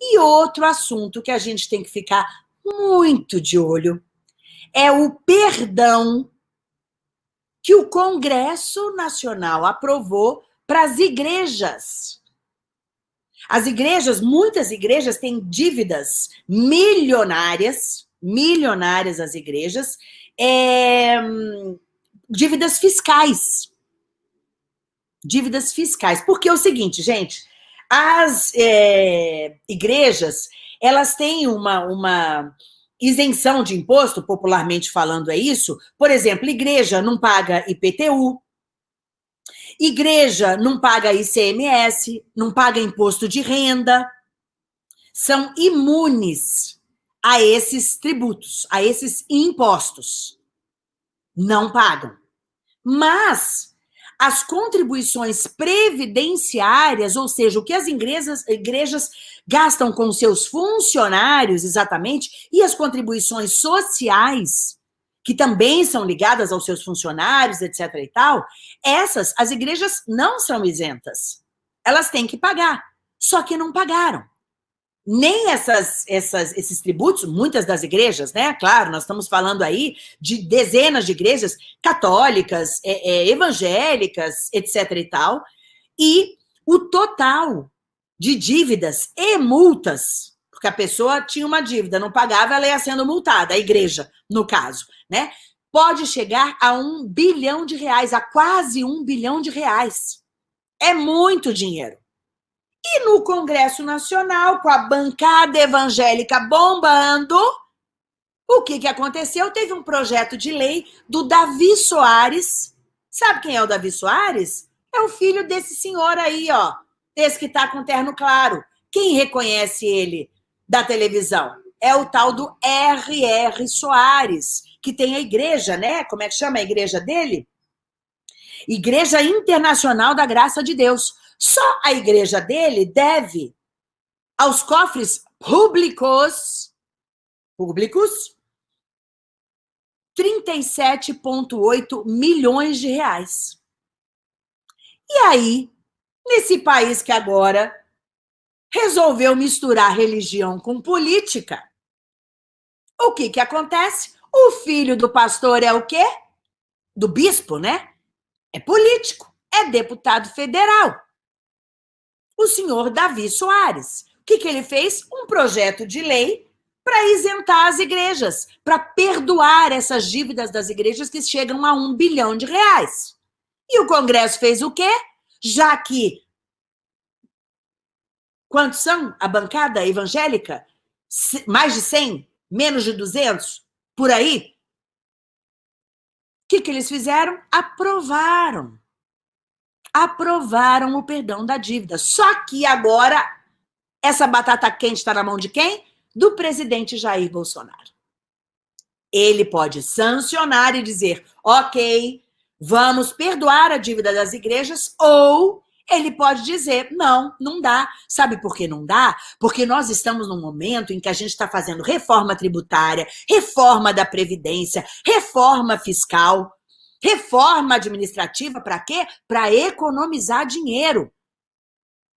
E outro assunto que a gente tem que ficar muito de olho é o perdão que o Congresso Nacional aprovou para as igrejas. As igrejas, muitas igrejas têm dívidas milionárias, milionárias as igrejas, é, dívidas fiscais. Dívidas fiscais. Porque é o seguinte, gente, as é, igrejas, elas têm uma, uma isenção de imposto, popularmente falando é isso. Por exemplo, igreja não paga IPTU, igreja não paga ICMS, não paga imposto de renda, são imunes a esses tributos, a esses impostos. Não pagam. Mas as contribuições previdenciárias, ou seja, o que as igrejas, igrejas gastam com seus funcionários, exatamente, e as contribuições sociais, que também são ligadas aos seus funcionários, etc. e tal, essas, as igrejas não são isentas. Elas têm que pagar. Só que não pagaram nem essas, essas, esses tributos, muitas das igrejas, né? Claro, nós estamos falando aí de dezenas de igrejas católicas, é, é, evangélicas, etc. e tal, e o total de dívidas e multas, porque a pessoa tinha uma dívida, não pagava, ela ia sendo multada, a igreja, no caso, né? Pode chegar a um bilhão de reais, a quase um bilhão de reais. É muito dinheiro. E no Congresso Nacional, com a bancada evangélica bombando, o que, que aconteceu? Teve um projeto de lei do Davi Soares. Sabe quem é o Davi Soares? É o filho desse senhor aí, ó. Esse que tá com terno claro. Quem reconhece ele da televisão? É o tal do R.R. Soares, que tem a igreja, né? Como é que chama a igreja dele? Igreja Internacional da Graça de Deus. Só a igreja dele deve aos cofres públicos, públicos, 37,8 milhões de reais. E aí, nesse país que agora resolveu misturar religião com política, o que que acontece? O filho do pastor é o quê? Do bispo, né? É político, é deputado federal o senhor Davi Soares. O que, que ele fez? Um projeto de lei para isentar as igrejas, para perdoar essas dívidas das igrejas que chegam a um bilhão de reais. E o Congresso fez o quê? Já que. Quantos são a bancada evangélica? Mais de 100? Menos de 200? Por aí? O que, que eles fizeram? Aprovaram aprovaram o perdão da dívida. Só que agora, essa batata quente está na mão de quem? Do presidente Jair Bolsonaro. Ele pode sancionar e dizer, ok, vamos perdoar a dívida das igrejas, ou ele pode dizer, não, não dá. Sabe por que não dá? Porque nós estamos num momento em que a gente está fazendo reforma tributária, reforma da Previdência, reforma fiscal, Reforma administrativa para quê? Para economizar dinheiro.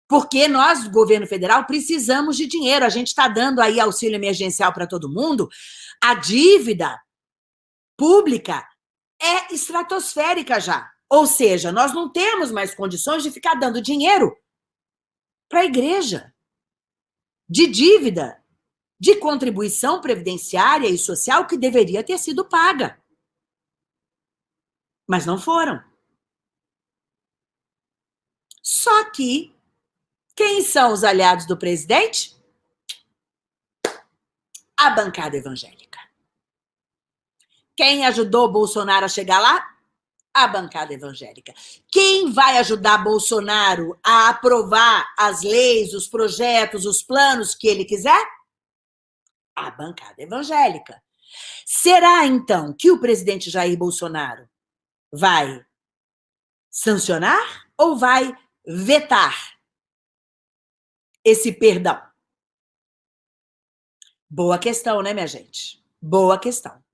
Porque nós, governo federal, precisamos de dinheiro. A gente está dando aí auxílio emergencial para todo mundo. A dívida pública é estratosférica já. Ou seja, nós não temos mais condições de ficar dando dinheiro para a igreja. De dívida, de contribuição previdenciária e social que deveria ter sido paga. Mas não foram. Só que, quem são os aliados do presidente? A bancada evangélica. Quem ajudou Bolsonaro a chegar lá? A bancada evangélica. Quem vai ajudar Bolsonaro a aprovar as leis, os projetos, os planos que ele quiser? A bancada evangélica. Será, então, que o presidente Jair Bolsonaro vai sancionar ou vai vetar esse perdão? Boa questão, né, minha gente? Boa questão.